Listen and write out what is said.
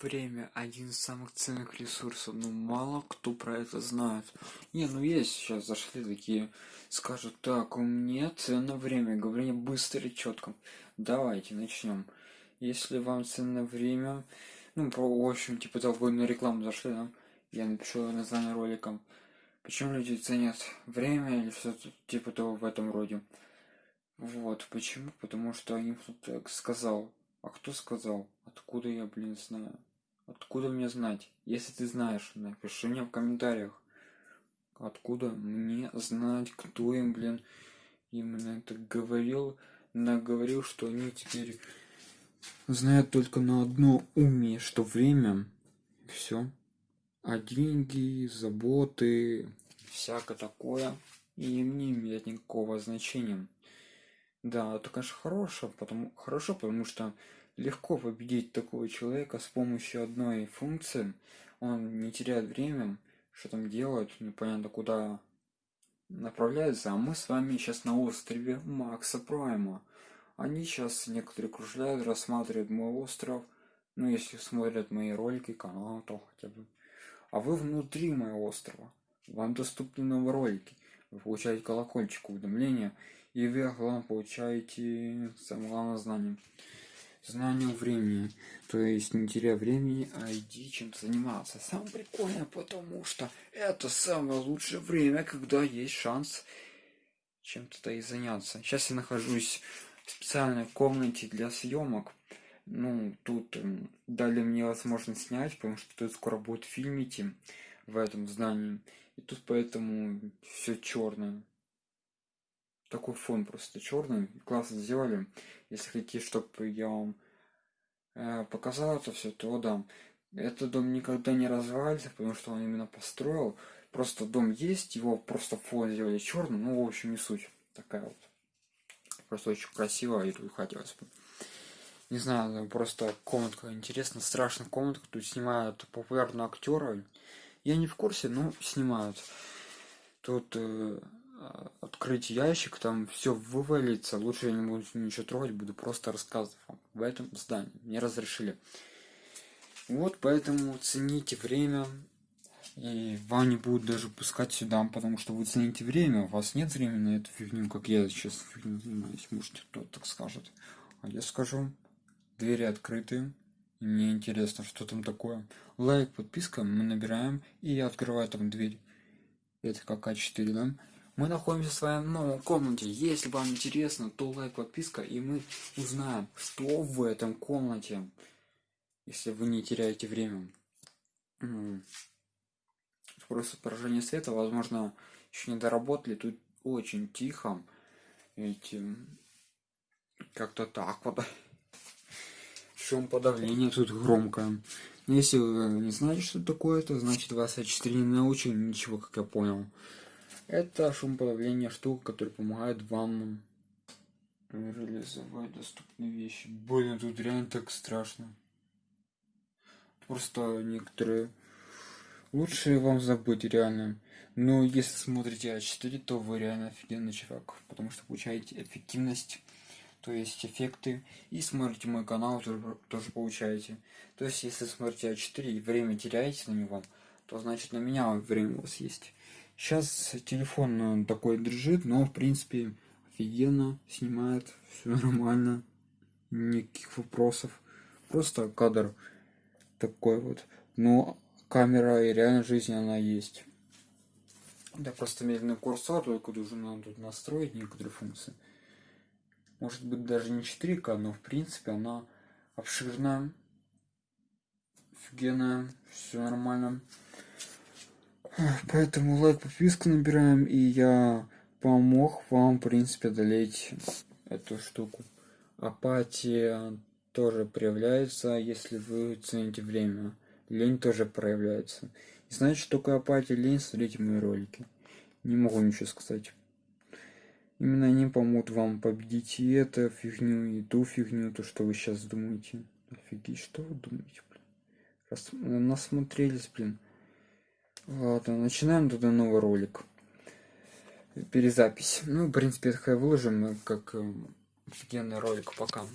Время – один из самых ценных ресурсов, но мало кто про это знает. Не, ну есть сейчас зашли такие, скажут, так, у меня ценно время, говорение быстро и четко. Давайте начнем. Если вам ценно время, ну, про, в общем, типа того, на рекламу зашли, да? Я напишу название ролика. Почему люди ценят время или что-то типа того в этом роде. Вот, почему? Потому что им кто-то сказал. А кто сказал? Откуда я, блин, знаю? Откуда мне знать? Если ты знаешь, напиши мне в комментариях. Откуда мне знать, кто им, блин, именно это говорил, наговорил, что они теперь знают только на одно уме, что время, все. А деньги, заботы, всякое такое, им не имеет никакого значения. Да, это, конечно, хорошо, потому, хорошо, потому что легко победить такого человека с помощью одной функции. Он не теряет время, что там делает, непонятно куда направляется. А мы с вами сейчас на острове Макса Прайма. Они сейчас некоторые кружляют, рассматривают мой остров. Ну, если смотрят мои ролики, канал, то хотя бы. А вы внутри моего острова. Вам доступны новые ролики. Вы получаете колокольчик уведомления. И вы, главное, получаете самое главное знание знанию времени. То есть не теряя времени, а иди чем-то заниматься. Самое прикольное, потому что это самое лучшее время, когда есть шанс чем-то и заняться. Сейчас я нахожусь в специальной комнате для съемок. Ну, тут дали мне возможность снять, потому что тут скоро будет фильмите в этом здании. И тут поэтому все черное такой фон просто черный. Классно сделали. Если хотите, чтобы я вам э, показал это все, то да. Этот дом никогда не развалится, потому что он именно построил. Просто дом есть, его просто фон сделали черным. Ну, в общем, не суть. Такая вот. Просто очень красиво и тут хотелось бы. Не знаю, просто комнатка интересная, страшная комнатка. Тут снимают популярные актеры. Я не в курсе, но снимают. Тут э, открыть ящик, там все вывалится. Лучше я не буду ничего трогать, буду просто рассказывать вам в этом здании. Мне разрешили. Вот поэтому цените время. И вам не будут даже пускать сюда, потому что вы цените время, у вас нет времени на эту фигню, как я сейчас фигню занимаюсь. Может, кто так скажет. А я скажу, двери открыты. И мне интересно, что там такое. Лайк, подписка, мы набираем, и я открываю там дверь. Это как А4, да? Мы находимся в своей новой комнате. Если вам интересно, то лайк, подписка, и мы узнаем, что в этом комнате. Если вы не теряете время. Просто поражение света, возможно, еще не доработали. Тут очень тихо. Эти как-то так вот. Шум подавления тут громкое. Если вы не знаете, что такое, то значит вас А4 не научили ничего, как я понял. Это шумоподавление штука, которая помогает вам реализовать доступные вещи. Блин, тут реально так страшно. Просто некоторые лучше вам забыть реально. Но если смотрите А4, то вы реально офигенный чувак, потому что получаете эффективность, то есть эффекты, и смотрите мой канал, тоже, тоже получаете. То есть если смотрите А4 и время теряете на него, то значит на меня время у вас есть. Сейчас телефон э, такой дрожит, но в принципе офигенно снимает, все нормально, никаких вопросов. Просто кадр такой вот. Но камера и реально жизнь она есть. Да просто медленный курсор, только уже надо тут настроить некоторые функции. Может быть даже не 4К, но в принципе она обширная, офигенная, все нормально. Поэтому лайк, подписку набираем, и я помог вам, в принципе, одолеть эту штуку. Апатия тоже проявляется, если вы цените время. Лень тоже проявляется. И знаете, что такое апатия, лень? Смотрите мои ролики. Не могу ничего сказать. Именно они помогут вам победить и эту фигню, и ту фигню, то, что вы сейчас думаете. Офигеть, что вы думаете, блин? Раз насмотрелись, блин. Ладно, начинаем тогда новый ролик. Перезапись. Ну, в принципе, это выложим как э, офигенный ролик. Пока.